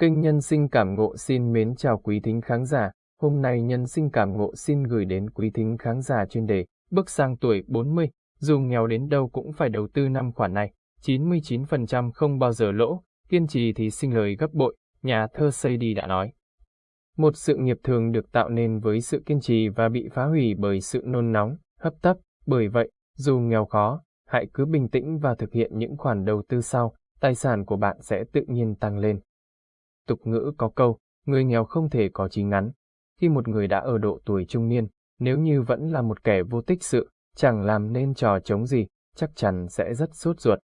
Kênh Nhân sinh cảm ngộ xin mến chào quý thính khán giả. Hôm nay Nhân sinh cảm ngộ xin gửi đến quý thính khán giả chuyên đề Bước sang tuổi 40, dù nghèo đến đâu cũng phải đầu tư năm khoản này. 99% không bao giờ lỗ, kiên trì thì sinh lời gấp bội, nhà thơ đi đã nói. Một sự nghiệp thường được tạo nên với sự kiên trì và bị phá hủy bởi sự nôn nóng, hấp tấp. Bởi vậy, dù nghèo khó, hãy cứ bình tĩnh và thực hiện những khoản đầu tư sau, tài sản của bạn sẽ tự nhiên tăng lên. Tục ngữ có câu, người nghèo không thể có trí ngắn. Khi một người đã ở độ tuổi trung niên, nếu như vẫn là một kẻ vô tích sự, chẳng làm nên trò chống gì, chắc chắn sẽ rất sốt ruột.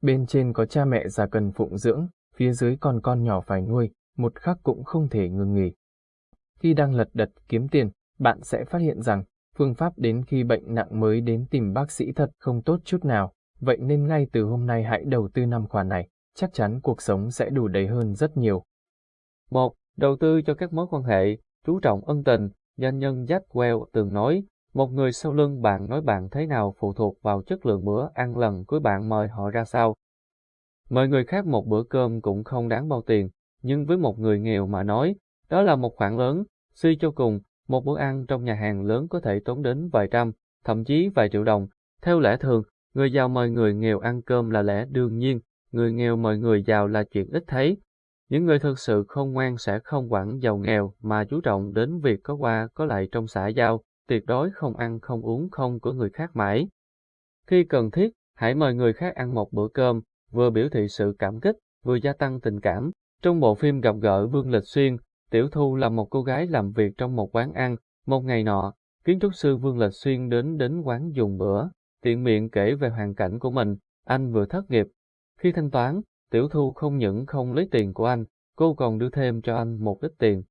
Bên trên có cha mẹ già cần phụng dưỡng, phía dưới còn con nhỏ phải nuôi, một khắc cũng không thể ngừng nghỉ. Khi đang lật đật kiếm tiền, bạn sẽ phát hiện rằng phương pháp đến khi bệnh nặng mới đến tìm bác sĩ thật không tốt chút nào, vậy nên ngay từ hôm nay hãy đầu tư năm khoản này, chắc chắn cuộc sống sẽ đủ đầy hơn rất nhiều. 1. Đầu tư cho các mối quan hệ, chú trọng ân tình, doanh nhân Jack Well từng nói, một người sau lưng bạn nói bạn thế nào phụ thuộc vào chất lượng bữa ăn lần cuối bạn mời họ ra sao. Mời người khác một bữa cơm cũng không đáng bao tiền, nhưng với một người nghèo mà nói, đó là một khoản lớn, suy cho cùng, một bữa ăn trong nhà hàng lớn có thể tốn đến vài trăm, thậm chí vài triệu đồng. Theo lẽ thường, người giàu mời người nghèo ăn cơm là lẽ đương nhiên, người nghèo mời người giàu là chuyện ít thấy. Những người thực sự không ngoan sẽ không quản giàu nghèo mà chú trọng đến việc có qua có lại trong xã giao, tuyệt đối không ăn không uống không của người khác mãi. Khi cần thiết, hãy mời người khác ăn một bữa cơm, vừa biểu thị sự cảm kích, vừa gia tăng tình cảm. Trong bộ phim gặp gỡ Vương Lịch Xuyên, Tiểu Thu là một cô gái làm việc trong một quán ăn. Một ngày nọ, kiến trúc sư Vương Lịch Xuyên đến đến quán dùng bữa, tiện miệng kể về hoàn cảnh của mình. Anh vừa thất nghiệp. Khi thanh toán, Tiểu Thu không những không lấy tiền của anh, cô còn đưa thêm cho anh một ít tiền.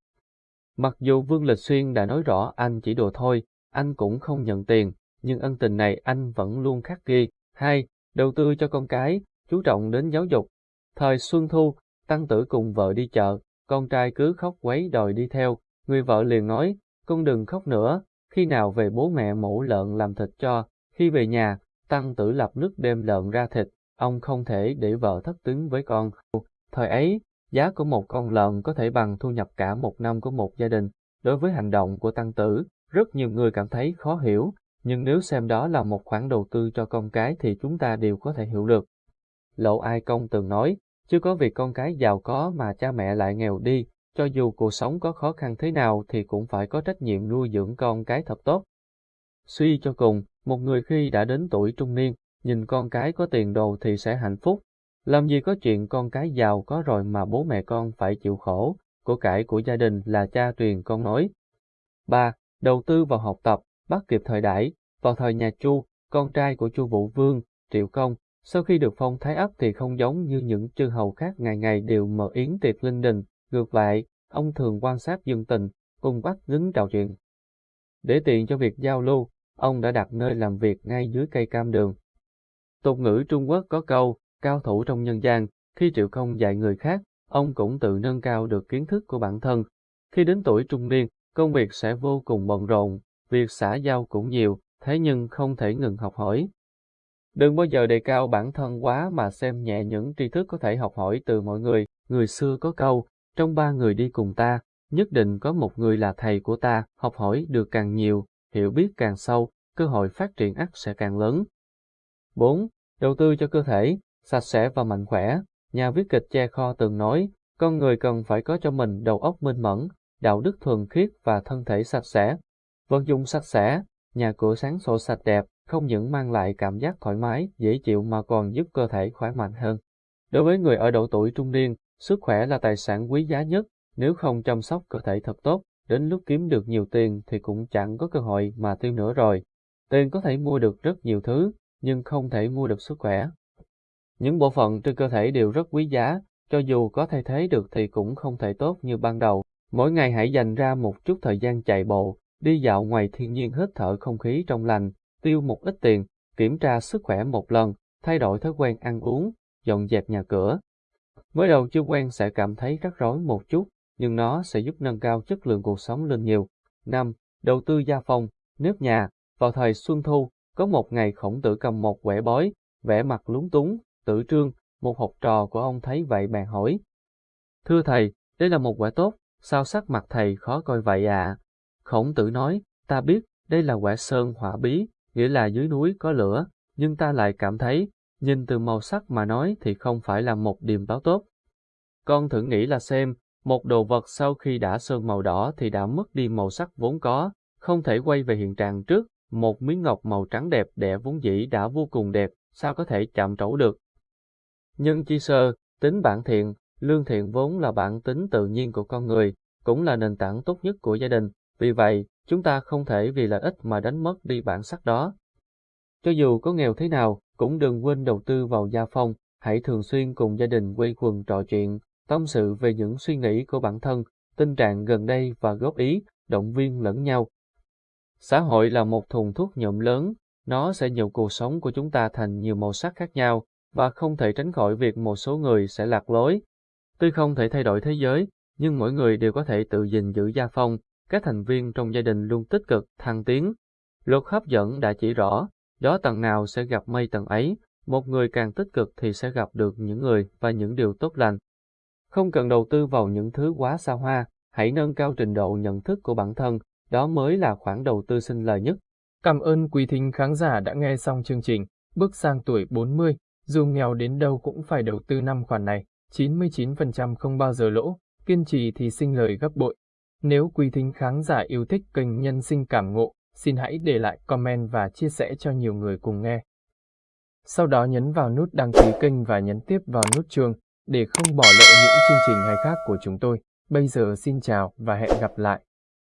Mặc dù Vương Lịch Xuyên đã nói rõ anh chỉ đùa thôi, anh cũng không nhận tiền, nhưng ân tình này anh vẫn luôn khắc ghi. Hai, đầu tư cho con cái, chú trọng đến giáo dục. Thời Xuân Thu, Tăng Tử cùng vợ đi chợ, con trai cứ khóc quấy đòi đi theo, người vợ liền nói, con đừng khóc nữa, khi nào về bố mẹ mổ lợn làm thịt cho, khi về nhà, Tăng Tử lập nước đem lợn ra thịt, ông không thể để vợ thất tính với con. Thời ấy, giá của một con lợn có thể bằng thu nhập cả một năm của một gia đình. Đối với hành động của Tăng Tử, rất nhiều người cảm thấy khó hiểu, nhưng nếu xem đó là một khoản đầu tư cho con cái thì chúng ta đều có thể hiểu được. Lộ Ai Công từng nói, chưa có việc con cái giàu có mà cha mẹ lại nghèo đi, cho dù cuộc sống có khó khăn thế nào thì cũng phải có trách nhiệm nuôi dưỡng con cái thật tốt. Suy cho cùng, một người khi đã đến tuổi trung niên, nhìn con cái có tiền đồ thì sẽ hạnh phúc. Làm gì có chuyện con cái giàu có rồi mà bố mẹ con phải chịu khổ, của cải của gia đình là cha truyền con nói. 3. Đầu tư vào học tập, bắt kịp thời đại. Vào thời nhà Chu, con trai của Chu Vũ Vương, Triệu Công, sau khi được phong thái ấp thì không giống như những chư hầu khác ngày ngày đều mở yến tiệc linh đình, ngược lại, ông thường quan sát dân tình, cùng bắt dính trò chuyện. Để tiện cho việc giao lưu, ông đã đặt nơi làm việc ngay dưới cây cam đường. Tục ngữ Trung Quốc có câu, cao thủ trong nhân gian, khi Triệu không dạy người khác, ông cũng tự nâng cao được kiến thức của bản thân. Khi đến tuổi trung niên, công việc sẽ vô cùng bận rộn, việc xã giao cũng nhiều, thế nhưng không thể ngừng học hỏi. Đừng bao giờ đề cao bản thân quá mà xem nhẹ những tri thức có thể học hỏi từ mọi người. Người xưa có câu, trong ba người đi cùng ta, nhất định có một người là thầy của ta, học hỏi được càng nhiều, hiểu biết càng sâu, cơ hội phát triển ắt sẽ càng lớn. 4. Đầu tư cho cơ thể, sạch sẽ và mạnh khỏe. Nhà viết kịch Che Kho từng nói, con người cần phải có cho mình đầu óc minh mẫn, đạo đức thuần khiết và thân thể sạch sẽ. Vận dụng sạch sẽ, nhà cửa sáng sổ sạch đẹp, không những mang lại cảm giác thoải mái, dễ chịu mà còn giúp cơ thể khỏe mạnh hơn. Đối với người ở độ tuổi trung niên, sức khỏe là tài sản quý giá nhất, nếu không chăm sóc cơ thể thật tốt, đến lúc kiếm được nhiều tiền thì cũng chẳng có cơ hội mà tiêu nữa rồi. Tiền có thể mua được rất nhiều thứ, nhưng không thể mua được sức khỏe. Những bộ phận trên cơ thể đều rất quý giá, cho dù có thay thế được thì cũng không thể tốt như ban đầu. Mỗi ngày hãy dành ra một chút thời gian chạy bộ, đi dạo ngoài thiên nhiên hít thở không khí trong lành, tiêu một ít tiền, kiểm tra sức khỏe một lần, thay đổi thói quen ăn uống, dọn dẹp nhà cửa. Mới đầu chưa quen sẽ cảm thấy rắc rối một chút, nhưng nó sẽ giúp nâng cao chất lượng cuộc sống lên nhiều. 5. Đầu tư gia phòng, nếp nhà. Vào thời Xuân Thu, có một ngày khổng tử cầm một quẻ bói, vẻ mặt lúng túng, tử trương, một học trò của ông thấy vậy bèn hỏi. Thưa thầy, đây là một quẻ tốt, sao sắc mặt thầy khó coi vậy ạ? Khổng tử nói, ta biết, đây là quẻ sơn hỏa bí, nghĩa là dưới núi có lửa, nhưng ta lại cảm thấy, nhìn từ màu sắc mà nói thì không phải là một điềm báo tốt. Con thử nghĩ là xem, một đồ vật sau khi đã sơn màu đỏ thì đã mất đi màu sắc vốn có, không thể quay về hiện trạng trước, một miếng ngọc màu trắng đẹp đẽ vốn dĩ đã vô cùng đẹp, sao có thể chạm trổ được. Nhưng chi sơ, tính bản thiện, lương thiện vốn là bản tính tự nhiên của con người, cũng là nền tảng tốt nhất của gia đình, vì vậy, chúng ta không thể vì lợi ích mà đánh mất đi bản sắc đó. Cho dù có nghèo thế nào, cũng đừng quên đầu tư vào gia phong, hãy thường xuyên cùng gia đình quây quần trò chuyện, tâm sự về những suy nghĩ của bản thân, tình trạng gần đây và góp ý, động viên lẫn nhau. Xã hội là một thùng thuốc nhuộm lớn, nó sẽ nhuộm cuộc sống của chúng ta thành nhiều màu sắc khác nhau, và không thể tránh khỏi việc một số người sẽ lạc lối. Tuy không thể thay đổi thế giới, nhưng mỗi người đều có thể tự gìn giữ gia phong, các thành viên trong gia đình luôn tích cực, thăng tiến. Luật hấp dẫn đã chỉ rõ, gió tầng nào sẽ gặp mây tầng ấy, một người càng tích cực thì sẽ gặp được những người và những điều tốt lành. Không cần đầu tư vào những thứ quá xa hoa, hãy nâng cao trình độ nhận thức của bản thân, đó mới là khoản đầu tư sinh lời nhất. Cảm ơn quý thính khán giả đã nghe xong chương trình, bước sang tuổi 40, dù nghèo đến đâu cũng phải đầu tư năm khoản này, 99% không bao giờ lỗ, kiên trì thì sinh lời gấp bội. Nếu quý thính khán giả yêu thích kênh Nhân sinh cảm ngộ, xin hãy để lại comment và chia sẻ cho nhiều người cùng nghe. Sau đó nhấn vào nút đăng ký kênh và nhấn tiếp vào nút chuông để không bỏ lỡ những chương trình hay khác của chúng tôi. Bây giờ xin chào và hẹn gặp lại.